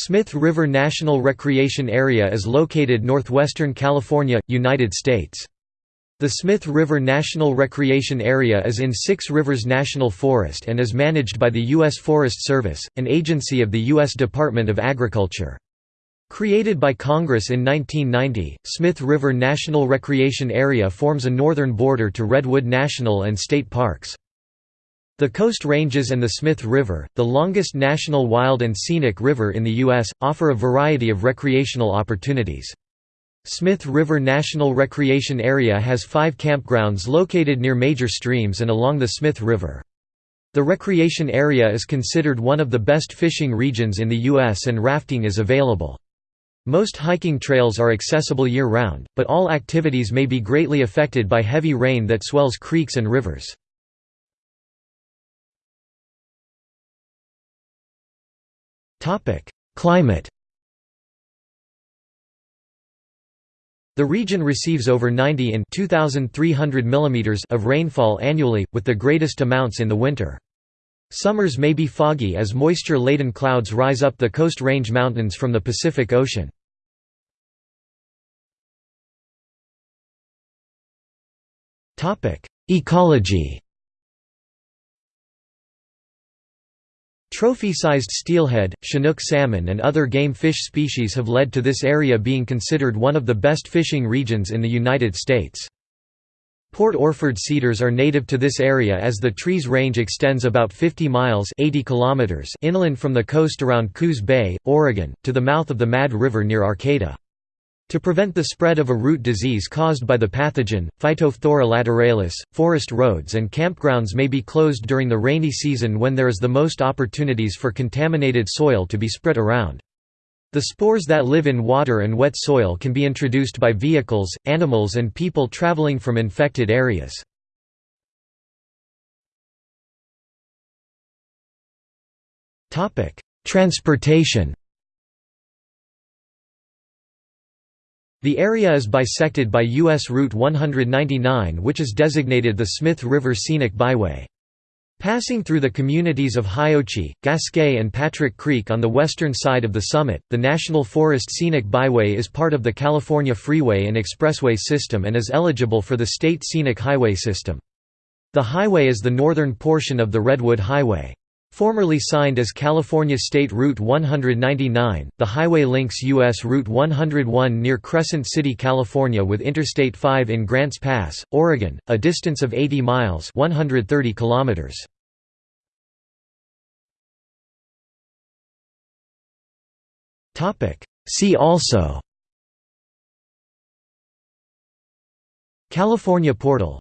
Smith River National Recreation Area is located northwestern California, United States. The Smith River National Recreation Area is in Six Rivers National Forest and is managed by the U.S. Forest Service, an agency of the U.S. Department of Agriculture. Created by Congress in 1990, Smith River National Recreation Area forms a northern border to Redwood National and State Parks. The Coast Ranges and the Smith River, the longest national wild and scenic river in the U.S., offer a variety of recreational opportunities. Smith River National Recreation Area has five campgrounds located near major streams and along the Smith River. The recreation area is considered one of the best fishing regions in the U.S. and rafting is available. Most hiking trails are accessible year-round, but all activities may be greatly affected by heavy rain that swells creeks and rivers. Climate The region receives over 90 in 2,300 mm of rainfall annually, with the greatest amounts in the winter. Summers may be foggy as moisture-laden clouds rise up the Coast Range Mountains from the Pacific Ocean. Ecology Trophy-sized steelhead, chinook salmon and other game fish species have led to this area being considered one of the best fishing regions in the United States. Port Orford cedars are native to this area as the tree's range extends about 50 miles 80 kilometers inland from the coast around Coos Bay, Oregon, to the mouth of the Mad River near Arcata. To prevent the spread of a root disease caused by the pathogen, Phytophthora lateralis, forest roads and campgrounds may be closed during the rainy season when there is the most opportunities for contaminated soil to be spread around. The spores that live in water and wet soil can be introduced by vehicles, animals and people traveling from infected areas. Transportation The area is bisected by U.S. Route 199 which is designated the Smith River Scenic Byway. Passing through the communities of Hiouchi, Gasquet and Patrick Creek on the western side of the summit, the National Forest Scenic Byway is part of the California Freeway and Expressway system and is eligible for the State Scenic Highway system. The highway is the northern portion of the Redwood Highway. Formerly signed as California State Route 199, the highway links U.S. Route 101 near Crescent City, California with Interstate 5 in Grants Pass, Oregon, a distance of 80 miles 130 kilometers. See also California portal